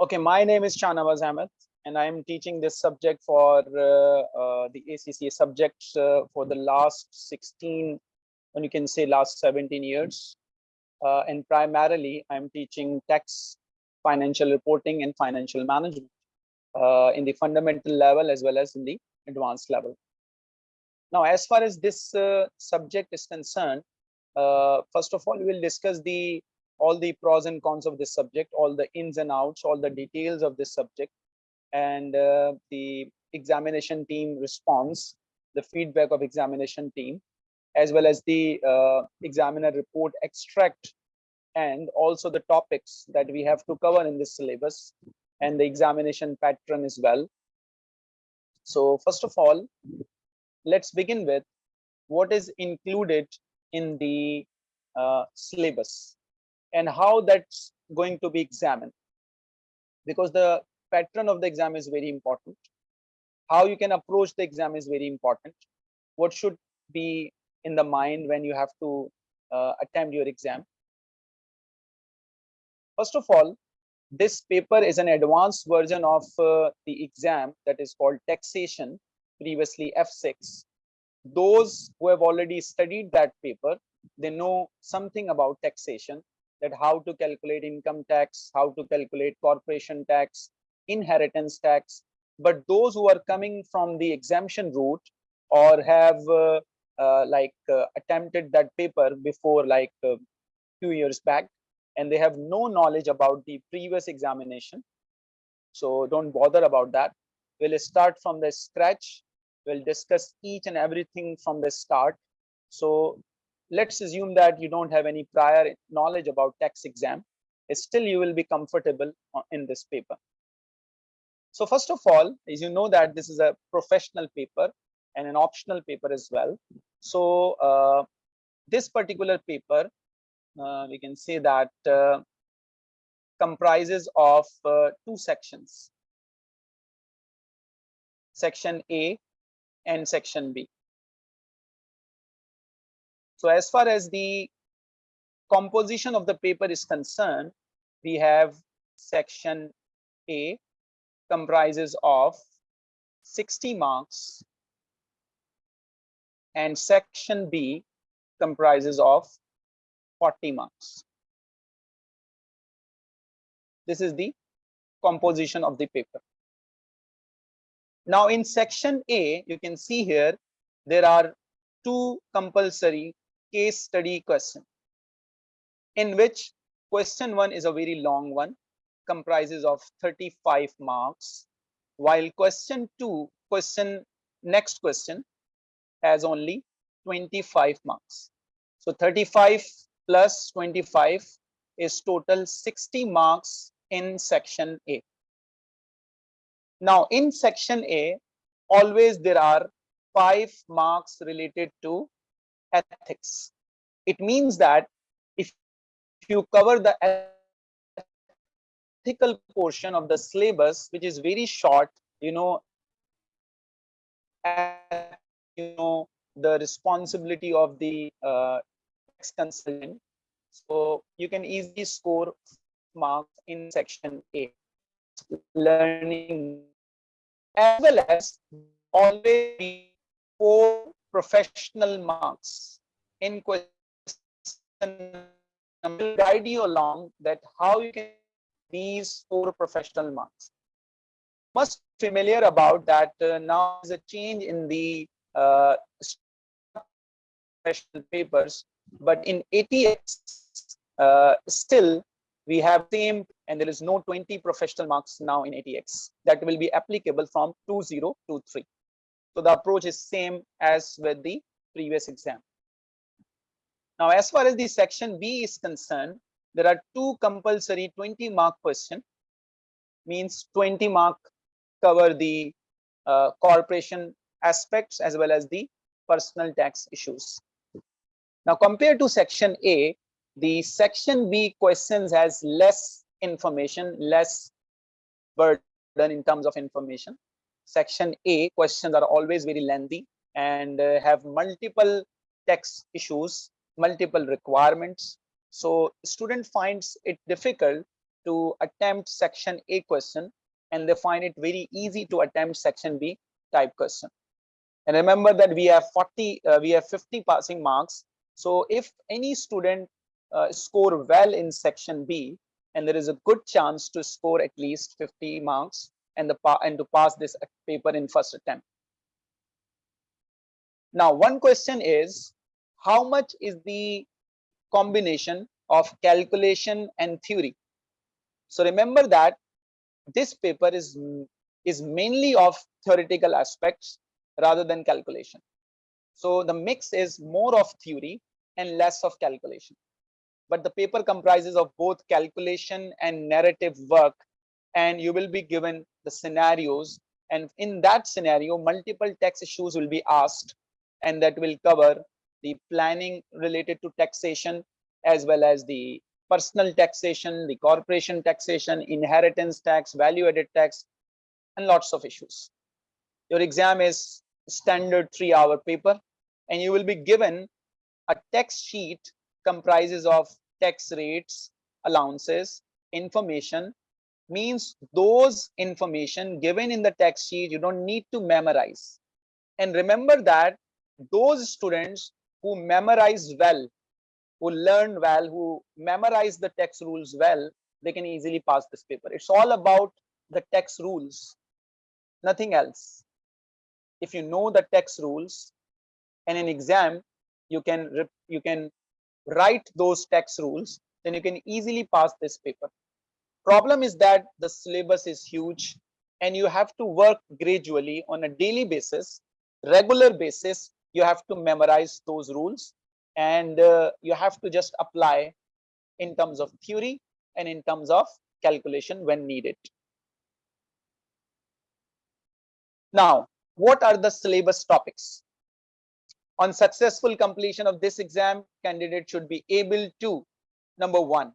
Okay, my name is Shahnawaz Ahmed, and I am teaching this subject for uh, uh, the ACCA subjects uh, for the last 16, and you can say last 17 years. Uh, and primarily, I'm teaching tax, financial reporting, and financial management uh, in the fundamental level as well as in the advanced level. Now, as far as this uh, subject is concerned, first of all, we will discuss the all the pros and cons of this subject, all the ins and outs, all the details of this subject, and uh, the examination team response, the feedback of examination team, as well as the uh, examiner report extract, and also the topics that we have to cover in this syllabus, and the examination pattern as well. So first of all, let's begin with what is included in the uh, syllabus and how that's going to be examined. Because the pattern of the exam is very important. How you can approach the exam is very important. What should be in the mind when you have to uh, attempt your exam? First of all this paper is an advanced version of uh, the exam that is called taxation previously f6 those who have already studied that paper they know something about taxation that how to calculate income tax, how to calculate corporation tax, inheritance tax. But those who are coming from the exemption route or have uh, uh, like uh, attempted that paper before like a uh, years back, and they have no knowledge about the previous examination. So don't bother about that. We'll start from the scratch. We'll discuss each and everything from the start. So let's assume that you don't have any prior knowledge about tax exam still you will be comfortable in this paper. So first of all as you know that this is a professional paper and an optional paper as well. So uh, this particular paper uh, we can say that uh, comprises of uh, two sections. Section a and section b so as far as the composition of the paper is concerned, we have section A comprises of 60 marks and section B comprises of 40 marks. This is the composition of the paper. Now in section A, you can see here, there are two compulsory case study question in which question one is a very long one comprises of 35 marks while question two question next question has only 25 marks. So 35 plus 25 is total 60 marks in section a. Now in section a always there are five marks related to ethics. It means that if you cover the ethical portion of the syllabus, which is very short, you know, you know the responsibility of the uh, consultant. So you can easily score marks in section A, learning, as well as always four professional marks in question will guide you along that how you can these four professional marks. Must familiar about that uh, now is a change in the uh, professional papers but in ATX uh, still we have same and there is no 20 professional marks now in ATX that will be applicable from 2023 so the approach is same as with the previous exam. Now, as far as the section B is concerned, there are two compulsory 20 mark question means 20 mark cover the uh, corporation aspects as well as the personal tax issues. Now, compared to section A, the section B questions has less information, less burden in terms of information section A questions are always very lengthy and uh, have multiple text issues, multiple requirements. So student finds it difficult to attempt section A question and they find it very easy to attempt section B type question. And remember that we have 40, uh, we have 50 passing marks. So if any student uh, score well in section B, and there is a good chance to score at least 50 marks and the and to pass this paper in first attempt. Now, one question is, how much is the combination of calculation and theory? So remember that this paper is, is mainly of theoretical aspects rather than calculation. So the mix is more of theory and less of calculation. But the paper comprises of both calculation and narrative work and you will be given the scenarios and in that scenario multiple tax issues will be asked and that will cover the planning related to taxation as well as the personal taxation, the corporation taxation, inheritance tax, value added tax, and lots of issues. Your exam is standard three hour paper and you will be given a text sheet comprises of tax rates, allowances, information, means those information given in the text sheet you don't need to memorize. And remember that those students who memorize well who learn well, who memorize the text rules well, they can easily pass this paper. It's all about the text rules, nothing else. If you know the text rules and in exam, you can you can write those text rules, then you can easily pass this paper. Problem is that the syllabus is huge and you have to work gradually on a daily basis, regular basis, you have to memorize those rules and uh, you have to just apply in terms of theory and in terms of calculation when needed. Now, what are the syllabus topics? On successful completion of this exam, candidate should be able to, number one,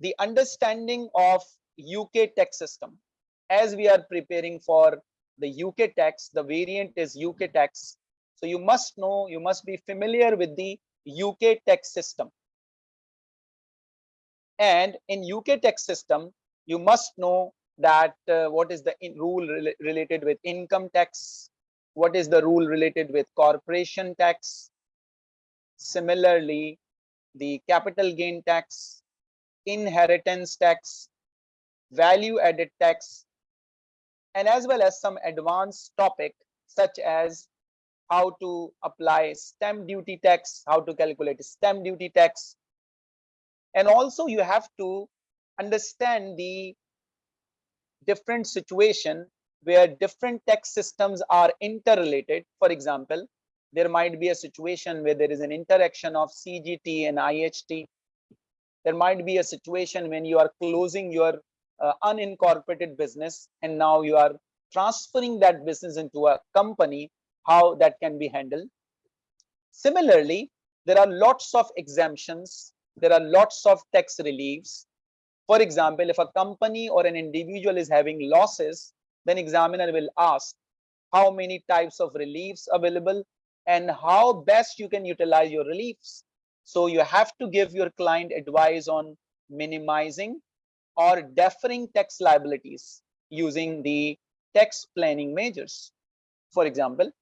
the understanding of UK tax system. As we are preparing for the UK tax, the variant is UK tax so you must know, you must be familiar with the UK tax system. And in UK tax system, you must know that uh, what is the rule re related with income tax, what is the rule related with corporation tax. Similarly, the capital gain tax, inheritance tax, value added tax, and as well as some advanced topic such as how to apply stamp duty tax, how to calculate stamp duty tax. And also you have to understand the different situation where different tax systems are interrelated. For example, there might be a situation where there is an interaction of CGT and IHT. There might be a situation when you are closing your uh, unincorporated business and now you are transferring that business into a company how that can be handled. Similarly, there are lots of exemptions. There are lots of tax reliefs. For example, if a company or an individual is having losses, then examiner will ask how many types of reliefs available and how best you can utilize your reliefs. So you have to give your client advice on minimizing or deferring tax liabilities using the tax planning measures. For example,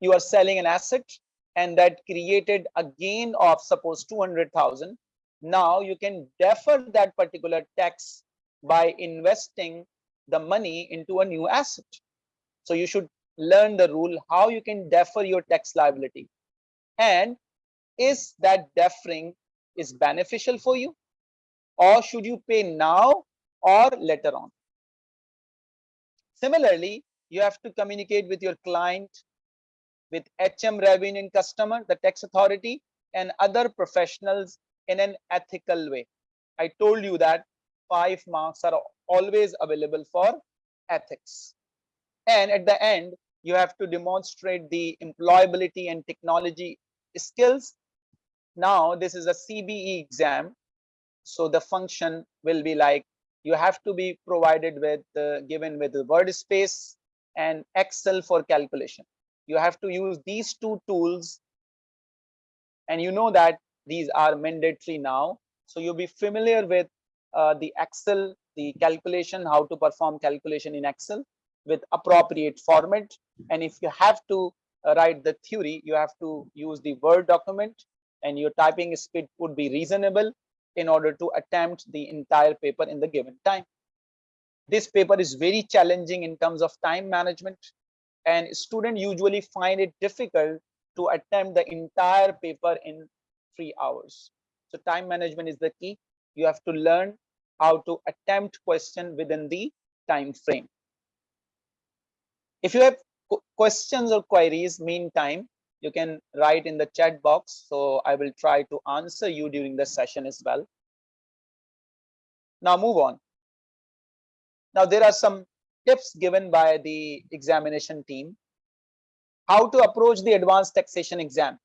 you are selling an asset and that created a gain of suppose 200,000. Now you can defer that particular tax by investing the money into a new asset. So you should learn the rule how you can defer your tax liability. And is that deferring is beneficial for you or should you pay now or later on? Similarly, you have to communicate with your client with HM revenue and customer, the tax authority, and other professionals in an ethical way. I told you that five marks are always available for ethics. And at the end, you have to demonstrate the employability and technology skills. Now, this is a CBE exam. So the function will be like you have to be provided with uh, given with the word space and Excel for calculation you have to use these two tools and you know that these are mandatory now So you'll be familiar with uh, the Excel, the calculation, how to perform calculation in Excel with appropriate format. And if you have to uh, write the theory, you have to use the Word document and your typing speed would be reasonable in order to attempt the entire paper in the given time. This paper is very challenging in terms of time management and students usually find it difficult to attempt the entire paper in three hours. So time management is the key. You have to learn how to attempt question within the time frame. If you have questions or queries meantime, you can write in the chat box. So I will try to answer you during the session as well. Now move on. Now there are some tips given by the examination team. How to approach the advanced taxation exam.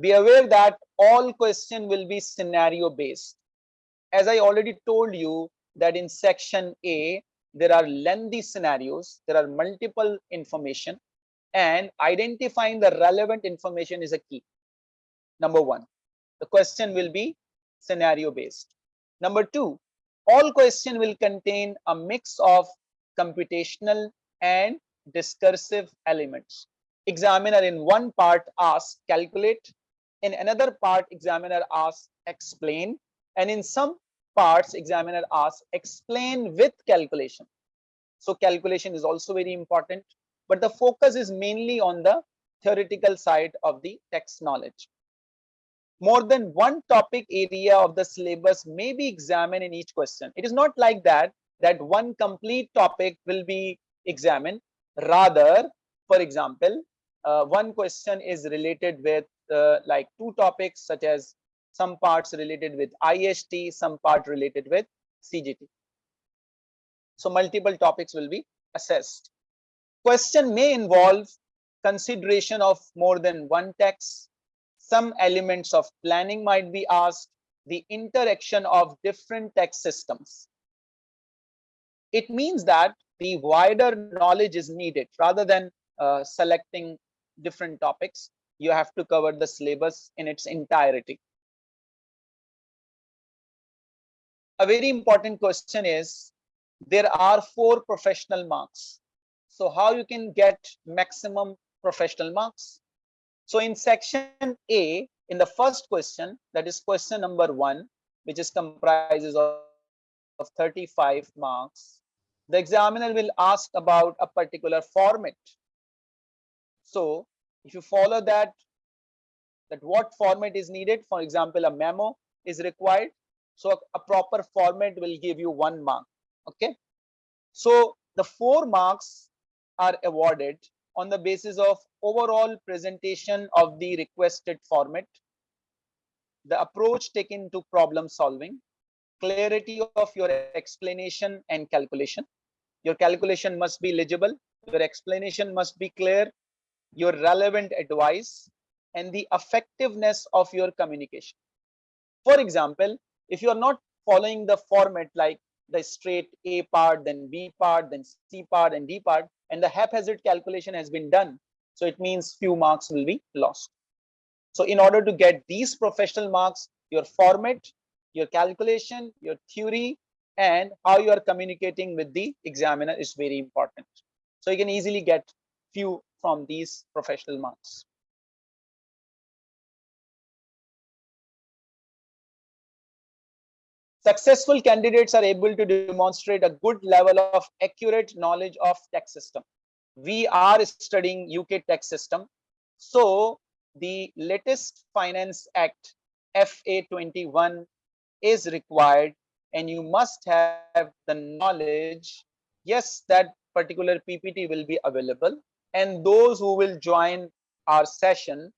Be aware that all question will be scenario based. As I already told you that in section A, there are lengthy scenarios, there are multiple information and identifying the relevant information is a key. Number one, the question will be scenario based. Number two, all question will contain a mix of computational and discursive elements. Examiner in one part asks calculate, in another part examiner asks explain, and in some parts examiner asks explain with calculation. So calculation is also very important but the focus is mainly on the theoretical side of the text knowledge. More than one topic area of the syllabus may be examined in each question. It is not like that, that one complete topic will be examined. Rather, for example, uh, one question is related with uh, like two topics such as some parts related with IHT, some part related with CGT. So multiple topics will be assessed. Question may involve consideration of more than one text. Some elements of planning might be asked, the interaction of different text systems. It means that the wider knowledge is needed rather than uh, selecting different topics. You have to cover the syllabus in its entirety. A very important question is, there are four professional marks so how you can get maximum professional marks? So in section A, in the first question, that is question number one, which is comprises of, of 35 marks, the examiner will ask about a particular format. So if you follow that, that what format is needed, for example, a memo is required. So a, a proper format will give you one mark. Okay. So the four marks are awarded on the basis of overall presentation of the requested format, the approach taken to problem solving, clarity of your explanation and calculation. Your calculation must be legible, your explanation must be clear, your relevant advice, and the effectiveness of your communication. For example, if you are not following the format like the straight A part, then B part, then C part, and D part, and the haphazard calculation has been done. So it means few marks will be lost. So in order to get these professional marks, your format, your calculation, your theory, and how you are communicating with the examiner is very important. So you can easily get few from these professional marks. Successful candidates are able to demonstrate a good level of accurate knowledge of tax system. We are studying UK tax system. So the latest Finance Act FA21 is required and you must have the knowledge. Yes, that particular PPT will be available and those who will join our session,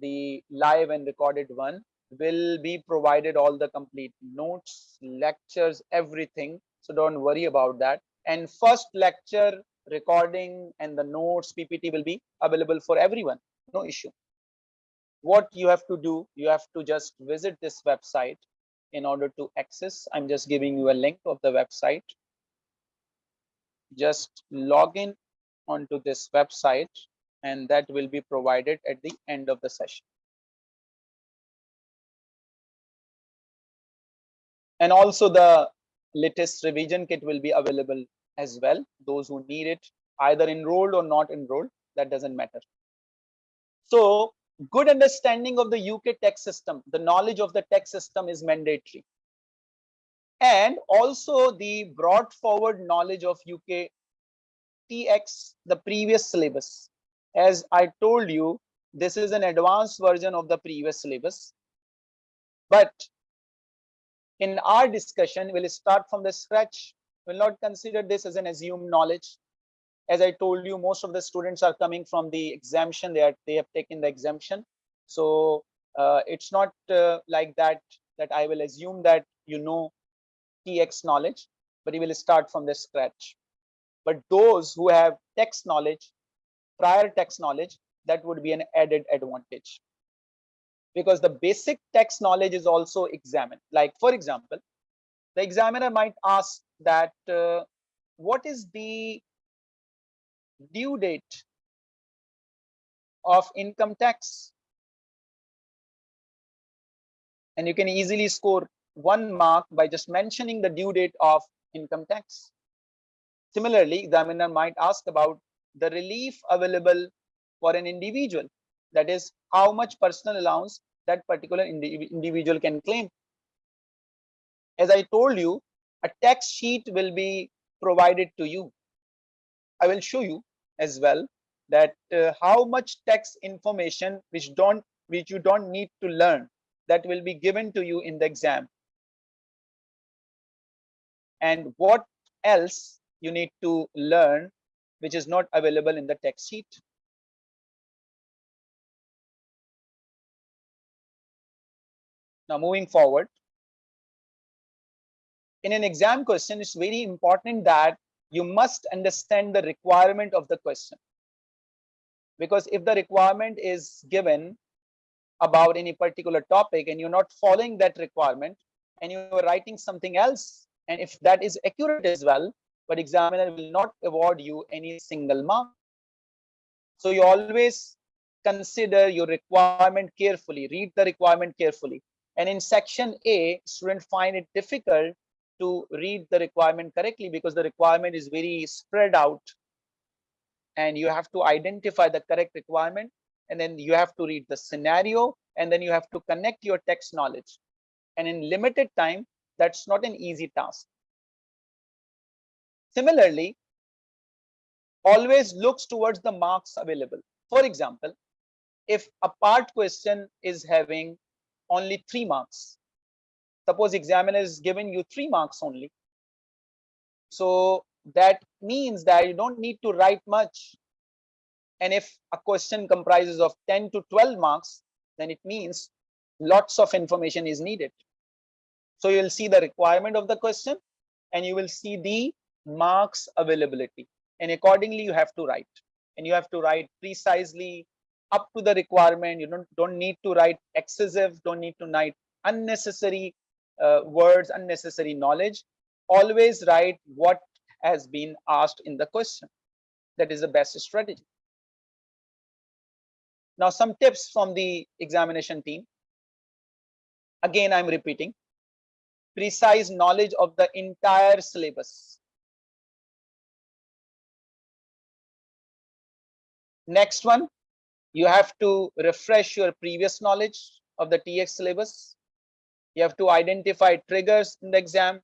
the live and recorded one, will be provided all the complete notes, lectures, everything. So don't worry about that. And first lecture recording and the notes PPT will be available for everyone. No issue. What you have to do, you have to just visit this website in order to access. I'm just giving you a link of the website. Just log in onto this website and that will be provided at the end of the session. And also the latest revision kit will be available as well. Those who need it, either enrolled or not enrolled, that doesn't matter. So good understanding of the UK tax system, the knowledge of the tax system is mandatory. And also the brought forward knowledge of UK TX, the previous syllabus. As I told you, this is an advanced version of the previous syllabus. But in our discussion, we'll start from the scratch. We'll not consider this as an assumed knowledge. As I told you, most of the students are coming from the exemption. They are they have taken the exemption. So uh, it's not uh, like that that I will assume that you know TX knowledge, but you will start from the scratch. But those who have text knowledge, prior text knowledge, that would be an added advantage because the basic tax knowledge is also examined. Like, for example, the examiner might ask that uh, what is the due date of income tax? And you can easily score one mark by just mentioning the due date of income tax. Similarly, examiner might ask about the relief available for an individual that is how much personal allowance that particular indi individual can claim. As i told you a tax sheet will be provided to you. I will show you as well that uh, how much tax information which don't which you don't need to learn that will be given to you in the exam. And what else you need to learn which is not available in the text sheet Now moving forward, in an exam question, it's very important that you must understand the requirement of the question. Because if the requirement is given about any particular topic and you're not following that requirement and you're writing something else, and if that is accurate as well, but examiner will not award you any single mark. So you always consider your requirement carefully, read the requirement carefully. And in section A, students find it difficult to read the requirement correctly because the requirement is very spread out. And you have to identify the correct requirement and then you have to read the scenario and then you have to connect your text knowledge. And in limited time that's not an easy task. Similarly always looks towards the marks available. For example if a part question is having only three marks. Suppose examiner is giving you three marks only. So that means that you don't need to write much. And if a question comprises of 10 to 12 marks, then it means lots of information is needed. So you'll see the requirement of the question and you will see the marks availability. And accordingly, you have to write. And you have to write precisely up to the requirement. You don't don't need to write excessive don't need to write unnecessary uh, words unnecessary knowledge. Always write what has been asked in the question. That is the best strategy. Now some tips from the examination team. Again i'm repeating. Precise knowledge of the entire syllabus. Next one you have to refresh your previous knowledge of the TX syllabus. You have to identify triggers in the exam.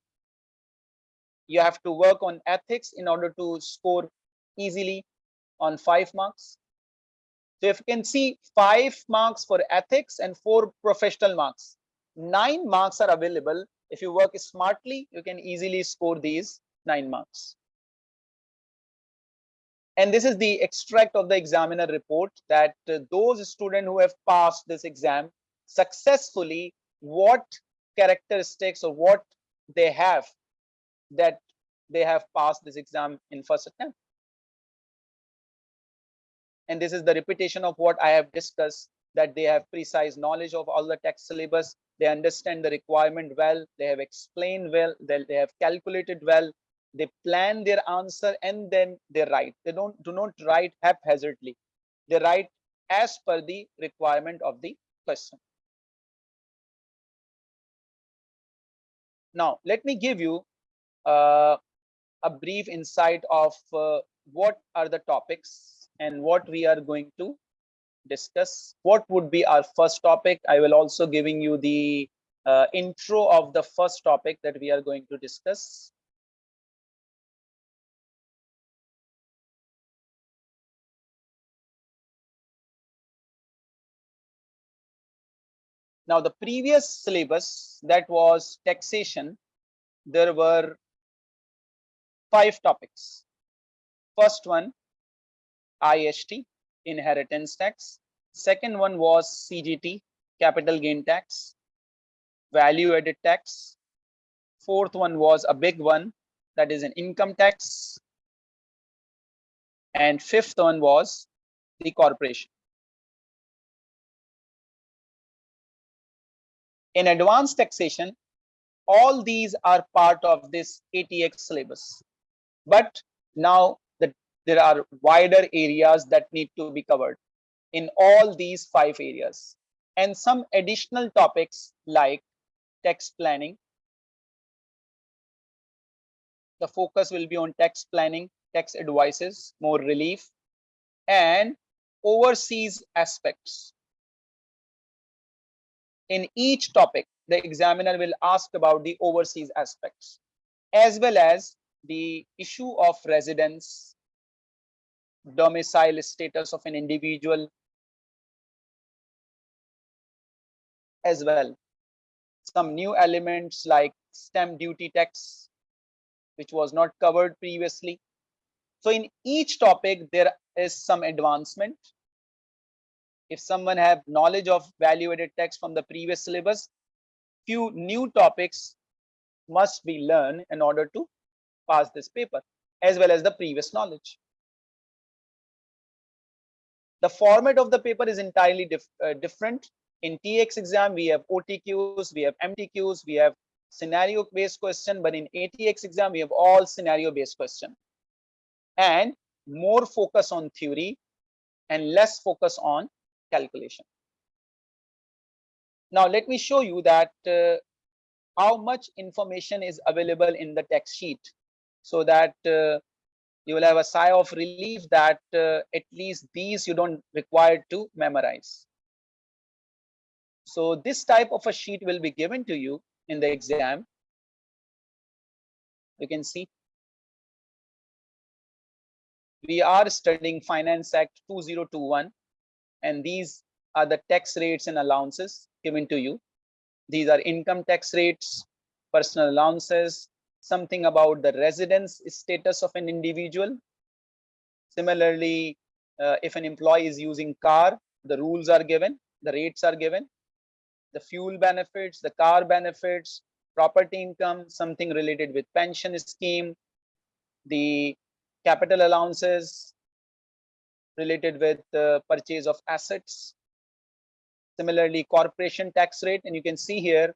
You have to work on ethics in order to score easily on five marks. So if you can see five marks for ethics and four professional marks, nine marks are available. If you work smartly, you can easily score these nine marks. And this is the extract of the examiner report that uh, those students who have passed this exam successfully, what characteristics or what they have that they have passed this exam in first attempt. And this is the repetition of what I have discussed that they have precise knowledge of all the text syllabus. They understand the requirement well. They have explained well. They, they have calculated well they plan their answer and then they write they don't do not write haphazardly they write as per the requirement of the question Now, let me give you uh, a brief insight of uh, what are the topics and what we are going to discuss. What would be our first topic? I will also giving you the uh, intro of the first topic that we are going to discuss. Now, the previous syllabus that was taxation, there were five topics. First one, IHT, inheritance tax. Second one was CGT, capital gain tax, value added tax. Fourth one was a big one, that is an income tax. And fifth one was the corporation. In advanced taxation, all these are part of this ATX syllabus. But now the, there are wider areas that need to be covered in all these five areas and some additional topics like tax planning. The focus will be on tax planning, tax advices, more relief and overseas aspects in each topic, the examiner will ask about the overseas aspects, as well as the issue of residence, domicile status of an individual, as well. Some new elements like stamp duty tax, which was not covered previously. So in each topic, there is some advancement if someone have knowledge of value added tax from the previous syllabus, few new topics must be learned in order to pass this paper as well as the previous knowledge. The format of the paper is entirely dif uh, different. In TX exam, we have OTQs, we have MTQs, we have scenario based question, but in ATX exam, we have all scenario based question and more focus on theory and less focus on calculation. Now, let me show you that uh, how much information is available in the text sheet so that uh, you will have a sigh of relief that uh, at least these you don't require to memorize. So this type of a sheet will be given to you in the exam. You can see. We are studying Finance Act 2021 and these are the tax rates and allowances given to you. These are income tax rates, personal allowances, something about the residence status of an individual. Similarly, uh, if an employee is using car, the rules are given, the rates are given, the fuel benefits, the car benefits, property income, something related with pension scheme, the capital allowances, related with the purchase of assets. Similarly, corporation tax rate, and you can see here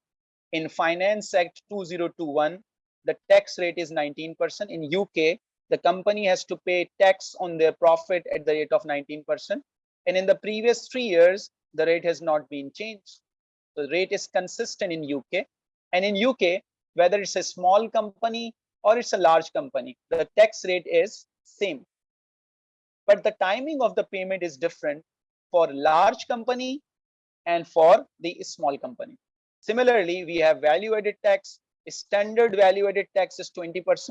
in Finance Act 2021, the tax rate is 19%. In UK, the company has to pay tax on their profit at the rate of 19%. And in the previous three years, the rate has not been changed. The rate is consistent in UK. And in UK, whether it's a small company or it's a large company, the tax rate is same but the timing of the payment is different for large company and for the small company. Similarly, we have value added tax, standard value added tax is 20%.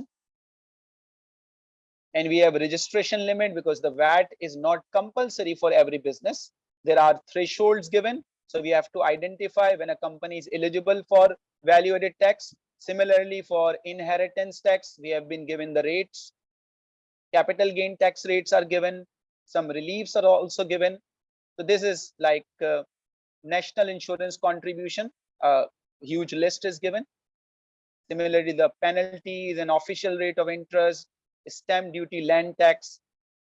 And we have registration limit because the VAT is not compulsory for every business. There are thresholds given. So we have to identify when a company is eligible for value added tax. Similarly, for inheritance tax, we have been given the rates capital gain tax rates are given some reliefs are also given. So this is like uh, national insurance contribution a huge list is given. Similarly the penalties and official rate of interest stamp duty land tax.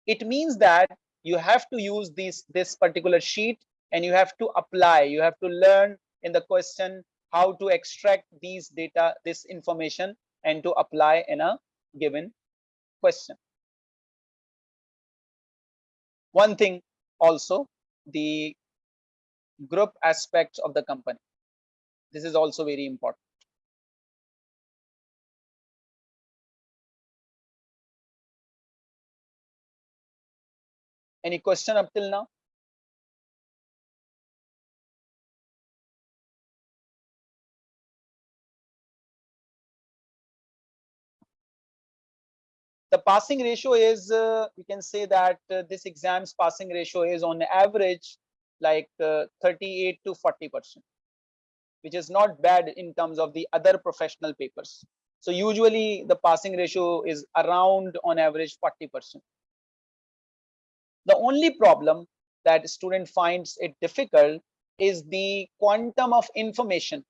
It means that you have to use this this particular sheet and you have to apply. You have to learn in the question how to extract these data this information and to apply in a given question one thing also the group aspects of the company. This is also very important. Any question up till now? The passing ratio is uh, we can say that uh, this exam's passing ratio is on average like uh, 38 to 40 percent which is not bad in terms of the other professional papers. So usually the passing ratio is around on average 40 percent. The only problem that student finds it difficult is the quantum of information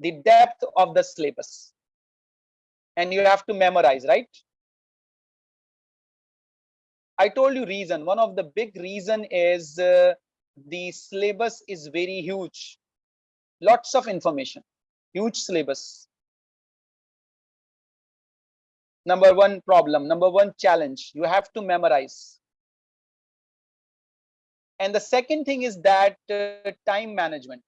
the depth of the syllabus. And you have to memorize right I told you reason. One of the big reason is uh, the syllabus is very huge. Lots of information, huge syllabus. Number one problem, number one challenge, you have to memorize. And the second thing is that uh, time management.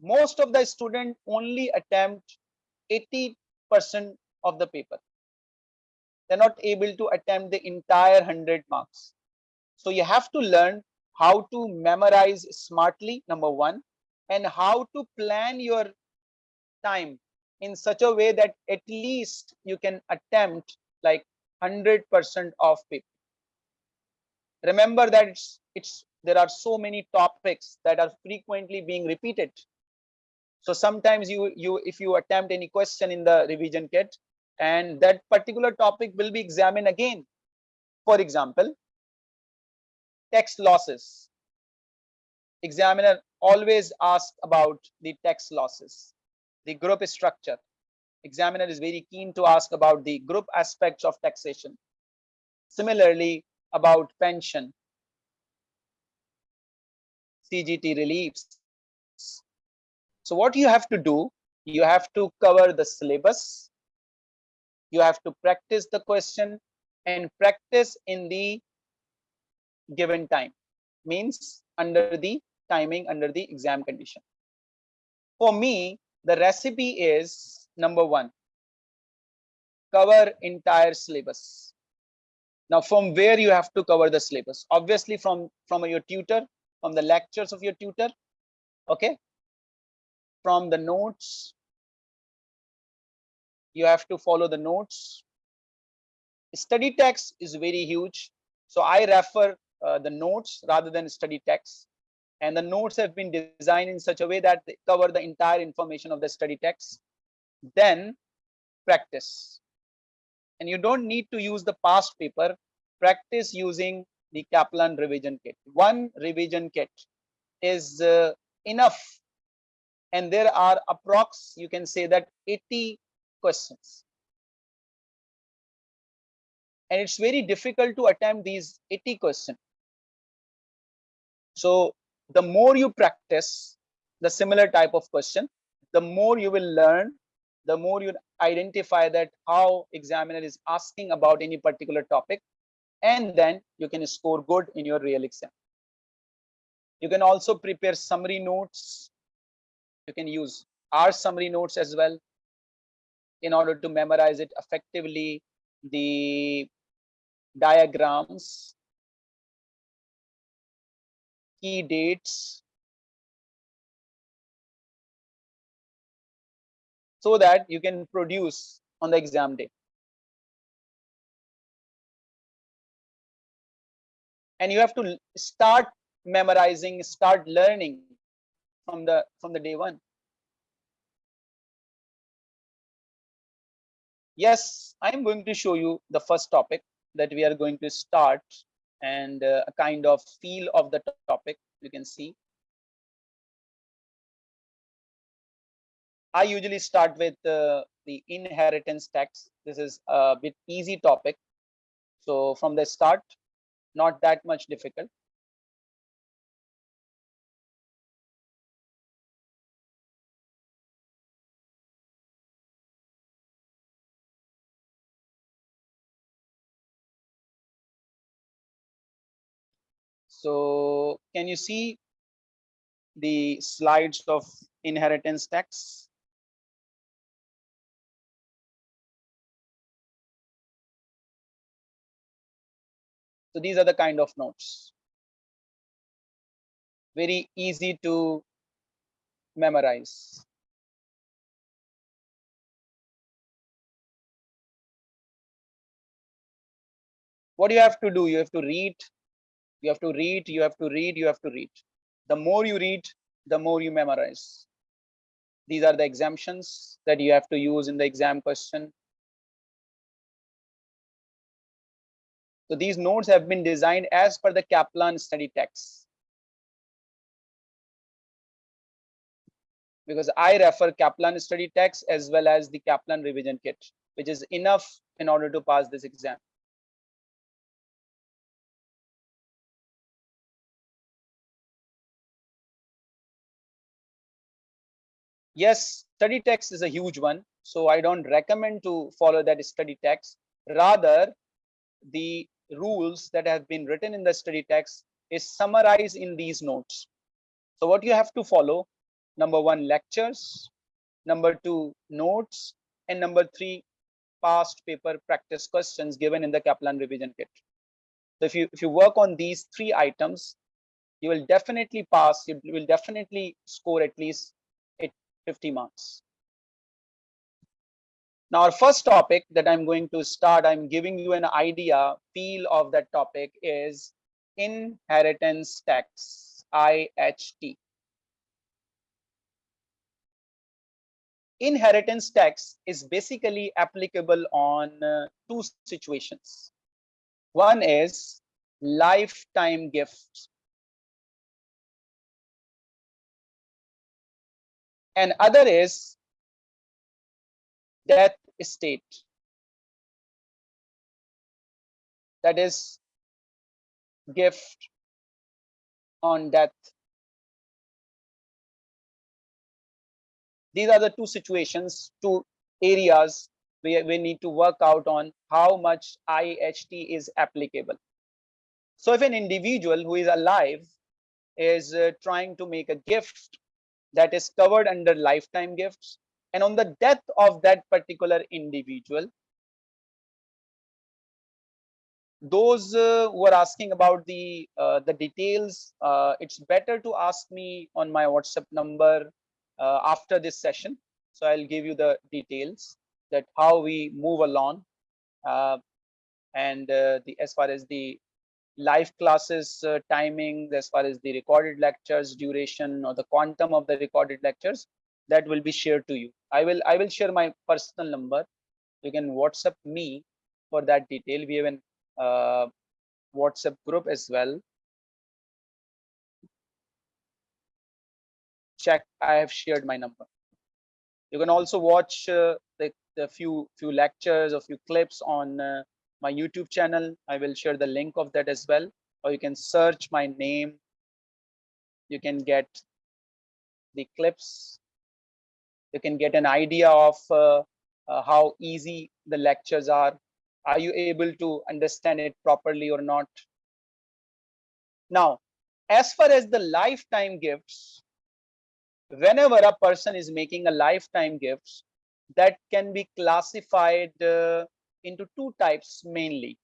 Most of the student only attempt 80% of the paper. They're not able to attempt the entire 100 marks. So you have to learn how to memorize smartly, number one, and how to plan your time in such a way that at least you can attempt like 100% of paper. Remember that it's, it's there are so many topics that are frequently being repeated. So sometimes you you if you attempt any question in the revision kit, and that particular topic will be examined again. For example, text losses. Examiner always asks about the text losses, the group structure. Examiner is very keen to ask about the group aspects of taxation. Similarly, about pension, CGT reliefs. So what you have to do, you have to cover the syllabus, you have to practice the question and practice in the given time. Means under the timing under the exam condition. For me the recipe is number one cover entire syllabus. Now from where you have to cover the syllabus? Obviously from from your tutor from the lectures of your tutor okay? From the notes you have to follow the notes. Study text is very huge. So I refer uh, the notes rather than study text. And the notes have been designed in such a way that they cover the entire information of the study text. Then practice. And you don't need to use the past paper. Practice using the Kaplan revision kit. One revision kit is uh, enough. And there are approx, you can say that 80 questions. And it's very difficult to attempt these 80 questions. So the more you practice the similar type of question, the more you will learn, the more you identify that how examiner is asking about any particular topic, and then you can score good in your real exam. You can also prepare summary notes. You can use our summary notes as well in order to memorize it effectively the diagrams key dates. So that you can produce on the exam day. And you have to start memorizing start learning from the from the day one yes, I'm going to show you the first topic that we are going to start and uh, a kind of feel of the topic you can see. I usually start with uh, the inheritance tax. This is a bit easy topic. So from the start, not that much difficult. So can you see the slides of inheritance tax? So these are the kind of notes. Very easy to memorize. What do you have to do? You have to read, you have to read, you have to read, you have to read. The more you read, the more you memorize. These are the exemptions that you have to use in the exam question. So these notes have been designed as per the Kaplan study text. Because I refer Kaplan study text as well as the Kaplan revision kit, which is enough in order to pass this exam. Yes, study text is a huge one. So I don't recommend to follow that study text. Rather, the rules that have been written in the study text is summarized in these notes. So what you have to follow, number one, lectures, number two, notes, and number three, past paper practice questions given in the Kaplan revision kit. So if you if you work on these three items, you will definitely pass, you will definitely score at least 50 marks. Now, our first topic that I'm going to start, I'm giving you an idea, feel of that topic is inheritance tax, IHT. Inheritance tax is basically applicable on uh, two situations. One is lifetime gifts. And other is death estate. That is gift on death. These are the two situations, two areas where we need to work out on how much IHT is applicable. So if an individual who is alive is uh, trying to make a gift that is covered under lifetime gifts, and on the death of that particular individual those uh, who are asking about the uh, the details uh, it's better to ask me on my whatsapp number uh, after this session. So i'll give you the details that how we move along uh, and uh, the as far as the live classes timing as far as the recorded lectures duration or the quantum of the recorded lectures that will be shared to you. I will i will share my personal number. You can whatsapp me for that detail. We have an uh, whatsapp group as well. Check i have shared my number. You can also watch uh, the, the few few lectures or few clips on uh, my youtube channel. I will share the link of that as well. Or you can search my name. You can get the clips. You can get an idea of uh, uh, how easy the lectures are. Are you able to understand it properly or not? Now as far as the lifetime gifts whenever a person is making a lifetime gifts that can be classified uh, into two types mainly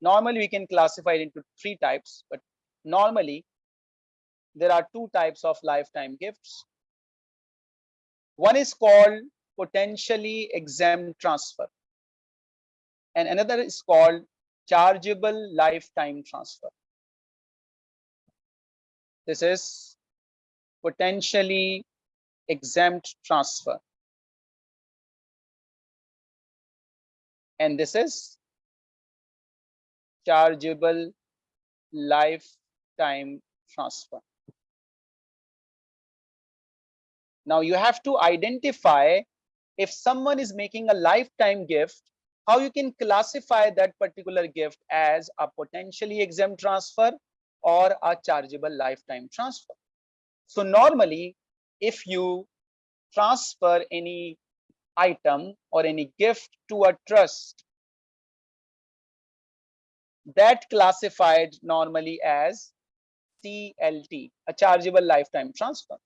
normally we can classify it into three types but normally there are two types of lifetime gifts one is called potentially exempt transfer. And another is called chargeable lifetime transfer. This is potentially exempt transfer. And this is chargeable lifetime transfer. Now you have to identify if someone is making a lifetime gift, how you can classify that particular gift as a potentially exempt transfer or a chargeable lifetime transfer. So normally, if you transfer any item or any gift to a trust, that classified normally as CLT, a chargeable lifetime transfer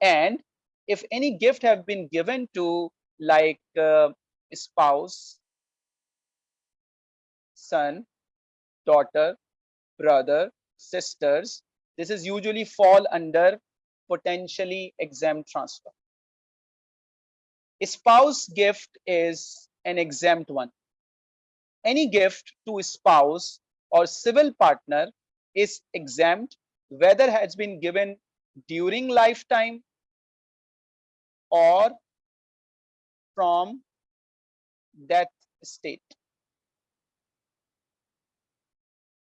and if any gift have been given to like uh, spouse son, daughter, brother, sisters. This is usually fall under potentially exempt transfer. Spouse gift is an exempt one. Any gift to spouse or civil partner is exempt whether has been given during lifetime or from death state.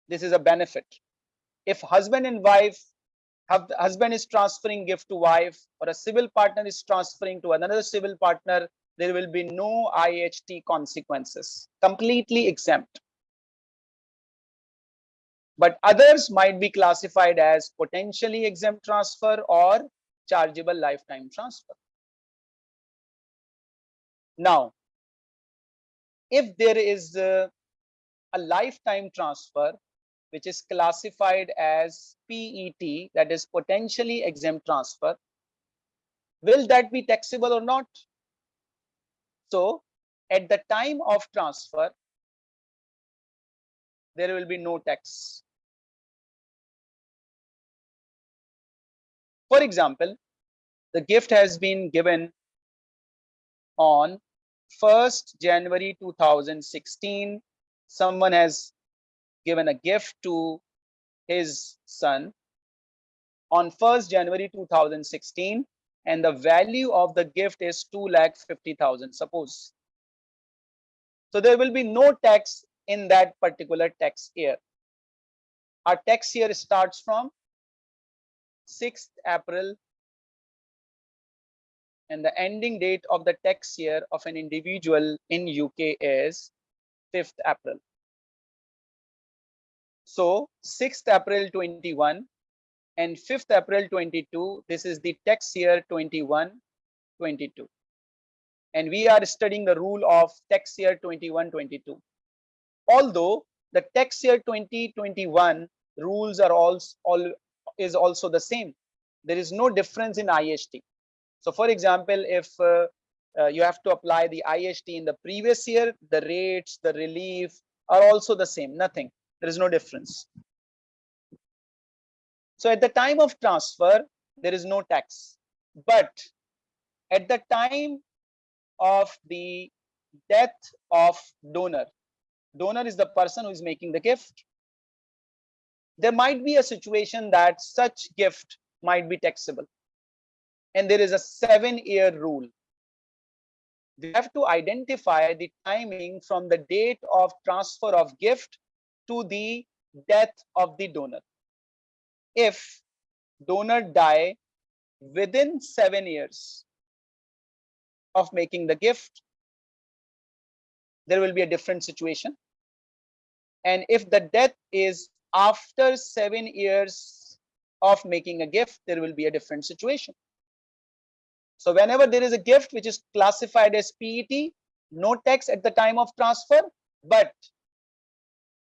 This is a benefit. If husband and wife husband is transferring gift to wife or a civil partner is transferring to another civil partner, there will be no IHT consequences, completely exempt. But others might be classified as potentially exempt transfer or chargeable lifetime transfer. Now, if there is a, a lifetime transfer, which is classified as PET, that is potentially exempt transfer, will that be taxable or not? So at the time of transfer, there will be no tax. For example, the gift has been given on 1st January 2016. Someone has given a gift to his son on 1st January 2016 and the value of the gift is 2 lakh 50,000 suppose. So there will be no tax in that particular tax year. Our tax year starts from 6th April and the ending date of the tax year of an individual in UK is 5th April. So 6th April 21 and 5th April 22, this is the tax year 21, 22. And we are studying the rule of tax year 21, 22. Although the tax year 2021 rules are also all is also the same. There is no difference in IHT. So for example, if uh, uh, you have to apply the IHT in the previous year, the rates, the relief are also the same, nothing. There is no difference. So at the time of transfer, there is no tax. But at the time of the death of donor, donor is the person who is making the gift. There might be a situation that such gift might be taxable. And there is a seven year rule. We have to identify the timing from the date of transfer of gift to the death of the donor if donor die within seven years of making the gift, there will be a different situation. And if the death is after seven years of making a gift, there will be a different situation. So whenever there is a gift which is classified as PET, no tax at the time of transfer, but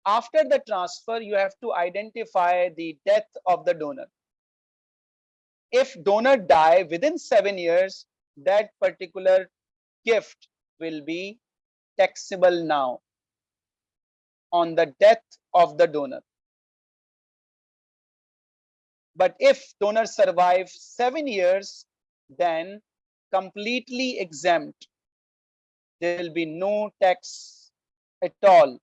after the transfer, you have to identify the death of the donor. If donor die within seven years, that particular gift will be taxable now on the death of the donor. But if donor survives seven years, then completely exempt. There will be no tax at all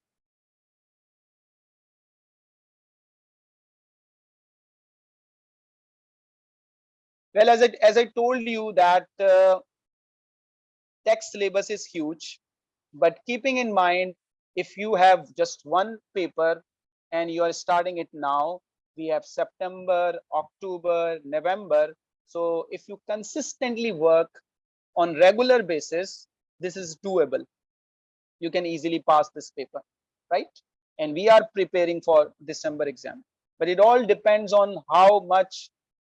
Well, as I, as I told you that uh, text syllabus is huge, but keeping in mind, if you have just one paper and you are starting it now, we have September, October, November. So if you consistently work on regular basis, this is doable. You can easily pass this paper, right? And we are preparing for December exam. But it all depends on how much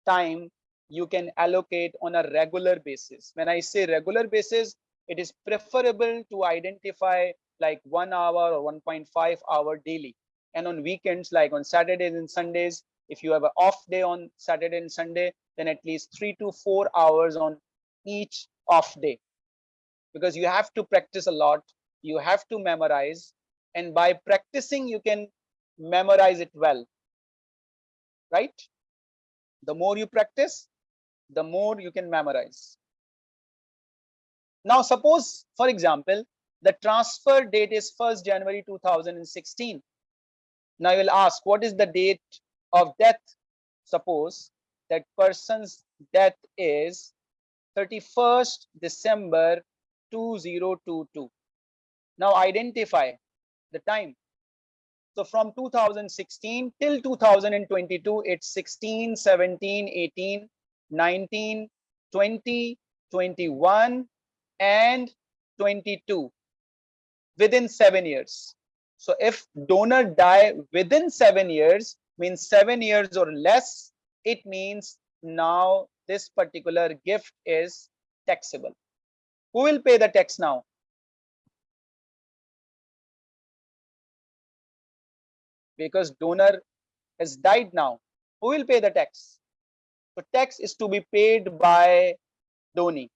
time you can allocate on a regular basis. When I say regular basis, it is preferable to identify like one hour or 1.5 hour daily. And on weekends, like on Saturdays and Sundays, if you have an off day on Saturday and Sunday, then at least three to four hours on each off day. Because you have to practice a lot, you have to memorize, and by practicing you can memorize it well right the more you practice the more you can memorize. Now suppose for example the transfer date is 1st january 2016 now you will ask what is the date of death? Suppose that person's death is 31st december 2022 now identify the time. So from 2016 till 2022, it's 16, 17, 18, 19, 20, 21, and 22 within seven years. So if donor die within seven years, means seven years or less, it means now this particular gift is taxable. Who will pay the tax now? because donor has died now who will pay the tax so tax is to be paid by donee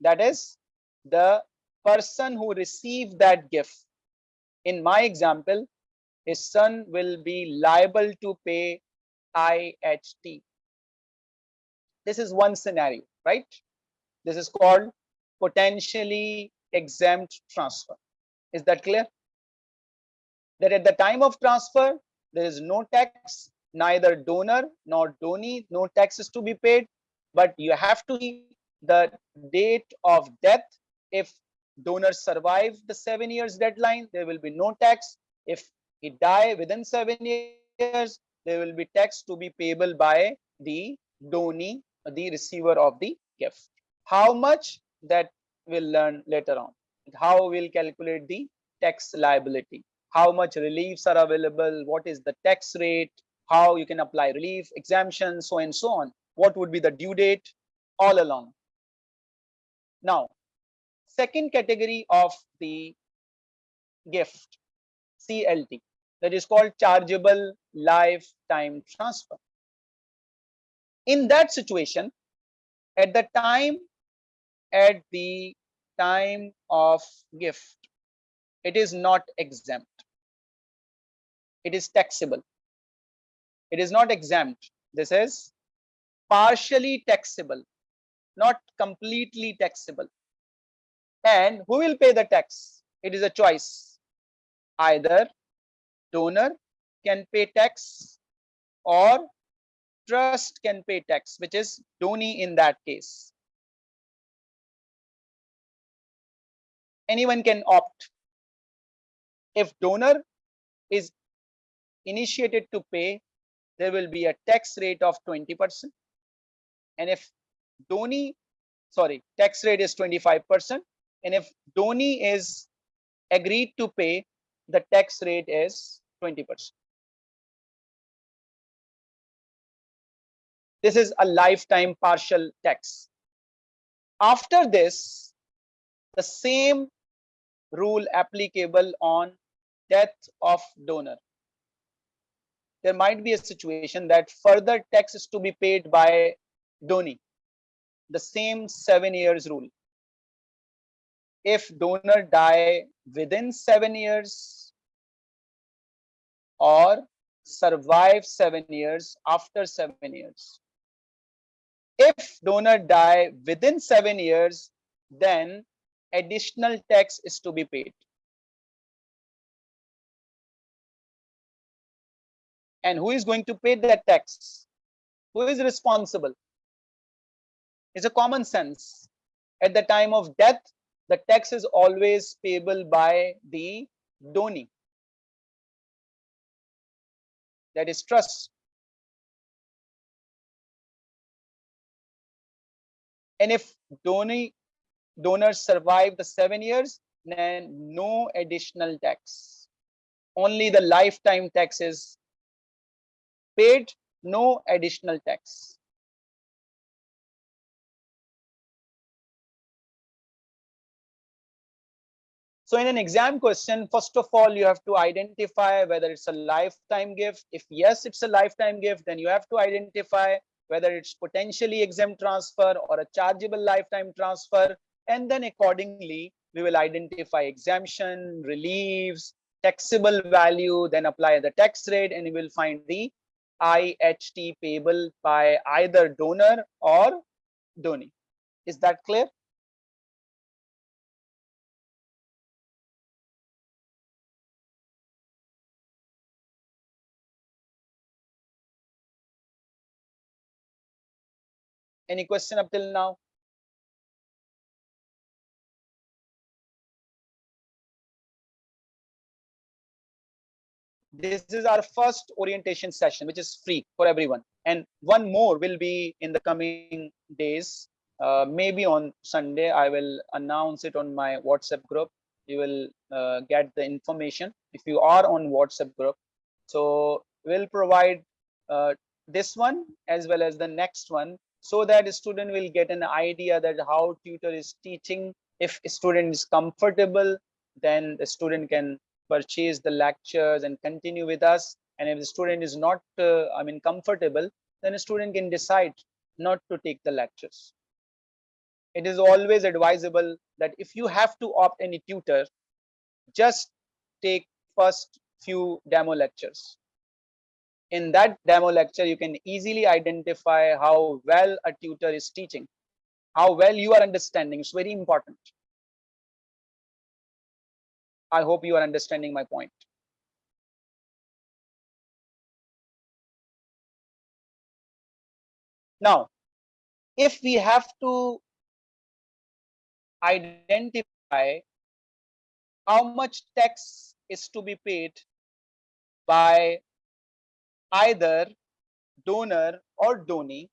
that is the person who received that gift. In my example his son will be liable to pay IHT this is one scenario right? This is called potentially exempt transfer. Is that clear? That at the time of transfer, there is no tax, neither donor nor donee, no taxes to be paid, but you have to the date of death. If donor survive the seven years deadline, there will be no tax. If he die within seven years, there will be tax to be payable by the donee, the receiver of the gift. How much that we'll learn later on. How we'll calculate the tax liability how much reliefs are available, what is the tax rate, how you can apply relief, exemption, so and so on. What would be the due date all along. Now, second category of the gift, CLT, that is called chargeable lifetime transfer. In that situation, at the time, at the time of gift, it is not exempt it is taxable it is not exempt. This is partially taxable not completely taxable. And who will pay the tax? It is a choice. Either donor can pay tax or trust can pay tax which is donee in that case. Anyone can opt. If donor is initiated to pay, there will be a tax rate of 20%. And if donee, sorry, tax rate is 25%. And if donee is agreed to pay, the tax rate is 20%. This is a lifetime partial tax. After this, the same rule applicable on death of donor there might be a situation that further tax is to be paid by donee the same seven years rule. If donor die within seven years or survive seven years after seven years. If donor die within seven years then additional tax is to be paid and who is going to pay that tax? Who is responsible? It's a common sense. At the time of death the tax is always payable by the donee. That is trust. And if donee donors survive the seven years then no additional tax. Only the lifetime tax is paid no additional tax. So in an exam question, first of all, you have to identify whether it's a lifetime gift. If yes, it's a lifetime gift, then you have to identify whether it's potentially exempt transfer or a chargeable lifetime transfer. And then accordingly, we will identify exemption, reliefs, taxable value, then apply the tax rate, and you will find the IHT payable by either donor or donee. Is that clear? Any question up till now? This is our first orientation session which is free for everyone. And one more will be in the coming days. Uh, maybe on sunday i will announce it on my whatsapp group. You will uh, get the information if you are on whatsapp group. So we'll provide uh, this one as well as the next one so that student will get an idea that how tutor is teaching. If student is comfortable then the student can purchase the lectures and continue with us. And if the student is not uh, i mean comfortable then a student can decide not to take the lectures. It is always advisable that if you have to opt any tutor just take first few demo lectures. In that demo lecture you can easily identify how well a tutor is teaching how well you are understanding. It's very important I hope you are understanding my point. Now, if we have to identify how much tax is to be paid by either donor or donee,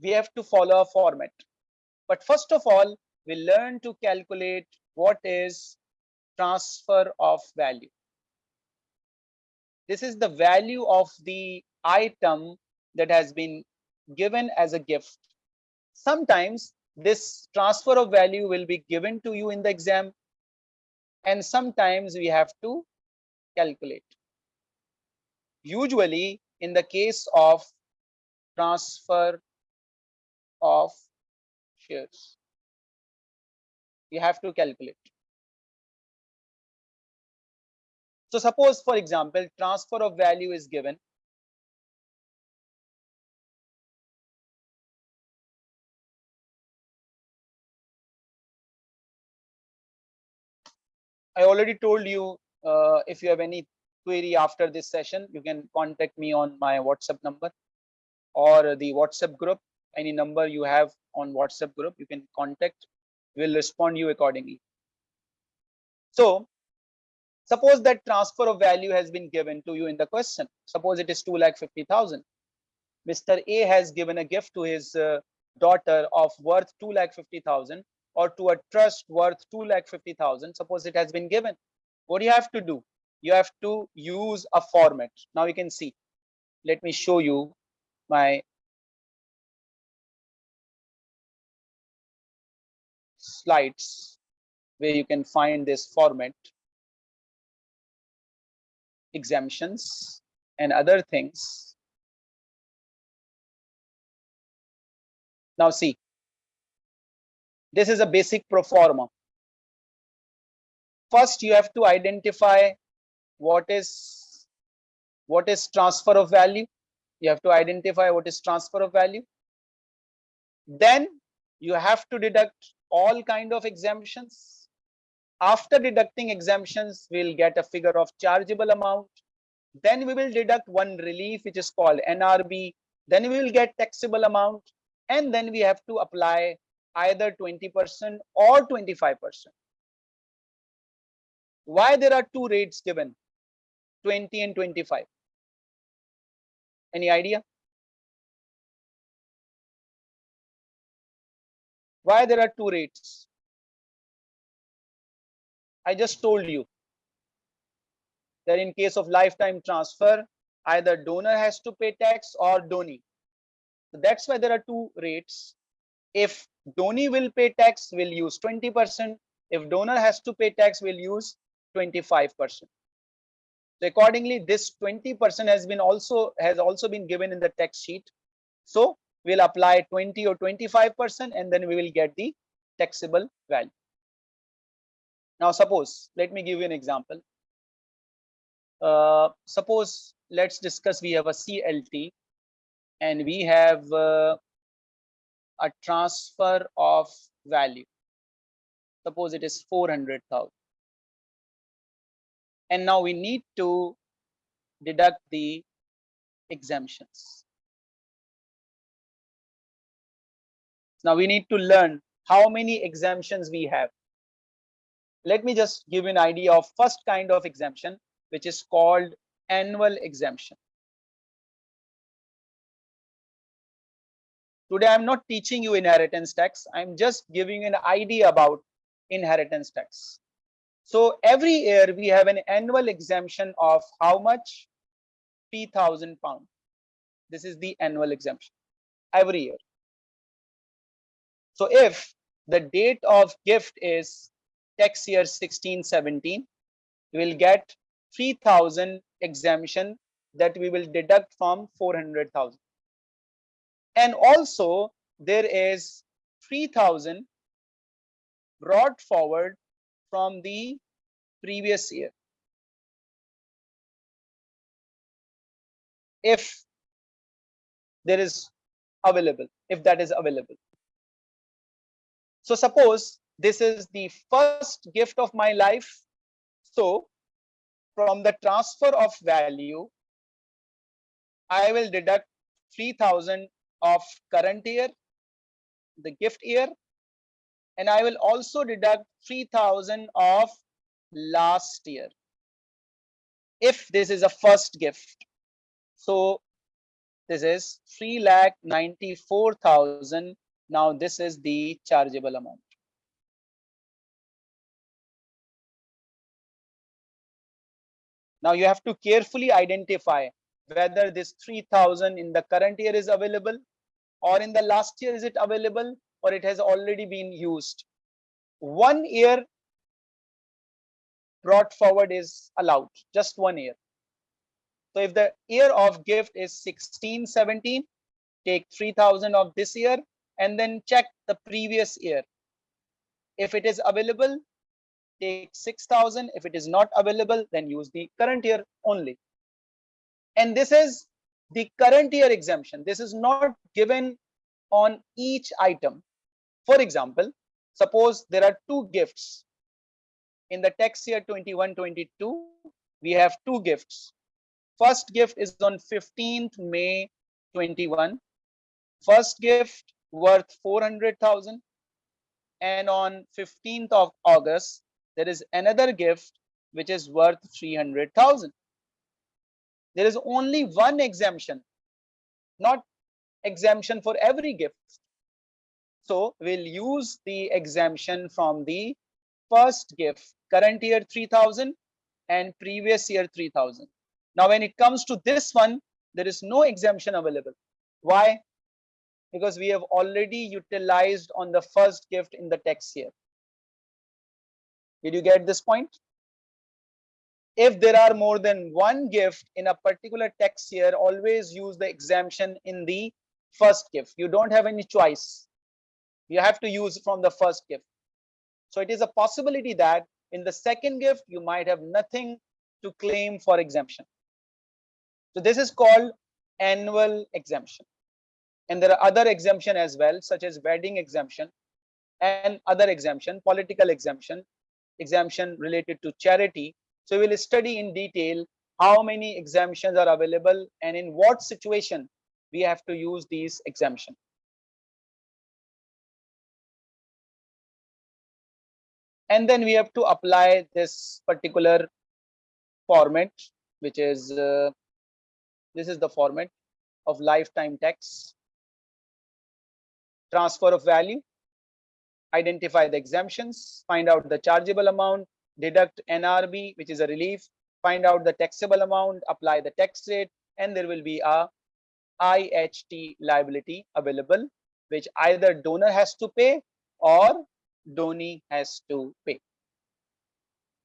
we have to follow a format. But first of all, we learn to calculate what is transfer of value. This is the value of the item that has been given as a gift. Sometimes this transfer of value will be given to you in the exam and sometimes we have to calculate. Usually in the case of transfer of shares, you have to calculate. So suppose, for example, transfer of value is given. I already told you uh, if you have any query after this session, you can contact me on my WhatsApp number or the WhatsApp group. Any number you have on WhatsApp group, you can contact. We'll respond you accordingly. So Suppose that transfer of value has been given to you in the question. Suppose it is 2 lakh 50,000. Mr. A has given a gift to his uh, daughter of worth 2 lakh 50,000 or to a trust worth 2 lakh 50,000. Suppose it has been given. What do you have to do? You have to use a format. Now you can see. Let me show you my slides where you can find this format exemptions and other things. Now see, this is a basic pro forma. First, you have to identify what is what is transfer of value. You have to identify what is transfer of value. Then you have to deduct all kind of exemptions after deducting exemptions, we'll get a figure of chargeable amount. Then we will deduct one relief, which is called nrb Then we will get taxable amount. And then we have to apply either 20% or 25%. Why there are two rates given, 20 and 25? Any idea? Why there are two rates? I just told you that in case of lifetime transfer, either donor has to pay tax or donee. So that's why there are two rates. If donee will pay tax, we'll use 20%. If donor has to pay tax, we'll use 25%. So accordingly, this 20% has been also has also been given in the tax sheet. So we'll apply 20 or 25% and then we will get the taxable value. Now, suppose, let me give you an example. Uh, suppose let's discuss we have a CLT and we have uh, a transfer of value. Suppose it is 400,000. And now we need to deduct the exemptions. Now we need to learn how many exemptions we have. Let me just give you an idea of first kind of exemption, which is called annual exemption. Today, I'm not teaching you inheritance tax. I'm just giving you an idea about inheritance tax. So every year we have an annual exemption of how much? 3000 pounds. This is the annual exemption every year. So if the date of gift is tax year 1617, we will get 3000 exemption that we will deduct from 400,000. And also there is 3000 brought forward from the previous year. If there is available, if that is available. So suppose this is the first gift of my life. So from the transfer of value, I will deduct 3000 of current year, the gift year, and I will also deduct 3000 of last year if this is a first gift. So this is 3 lakh 94,000 now this is the chargeable amount. Now you have to carefully identify whether this 3000 in the current year is available or in the last year is it available or it has already been used. One year brought forward is allowed, just one year. So if the year of gift is 16, 17, take 3000 of this year and then check the previous year. If it is available, take 6000. If it is not available, then use the current year only. And this is the current year exemption. This is not given on each item. For example, suppose there are two gifts. In the tax year 21-22, we have two gifts. First gift is on 15th May 21. First gift worth 400,000 and on 15th of August there is another gift which is worth 300,000 there is only one exemption not exemption for every gift. So we'll use the exemption from the first gift current year 3000 and previous year 3000 now when it comes to this one there is no exemption available. Why? Because we have already utilized on the first gift in the tax year. Did you get this point? If there are more than one gift in a particular tax year, always use the exemption in the first gift. You don't have any choice. You have to use from the first gift. So it is a possibility that in the second gift, you might have nothing to claim for exemption. So this is called annual exemption and there are other exemption as well such as wedding exemption and other exemption political exemption exemption related to charity. So we'll study in detail how many exemptions are available and in what situation we have to use these exemption and then we have to apply this particular format which is uh, this is the format of lifetime tax transfer of value, identify the exemptions, find out the chargeable amount, deduct NRB, which is a relief, find out the taxable amount, apply the tax rate, and there will be a IHT liability available, which either donor has to pay or donee has to pay.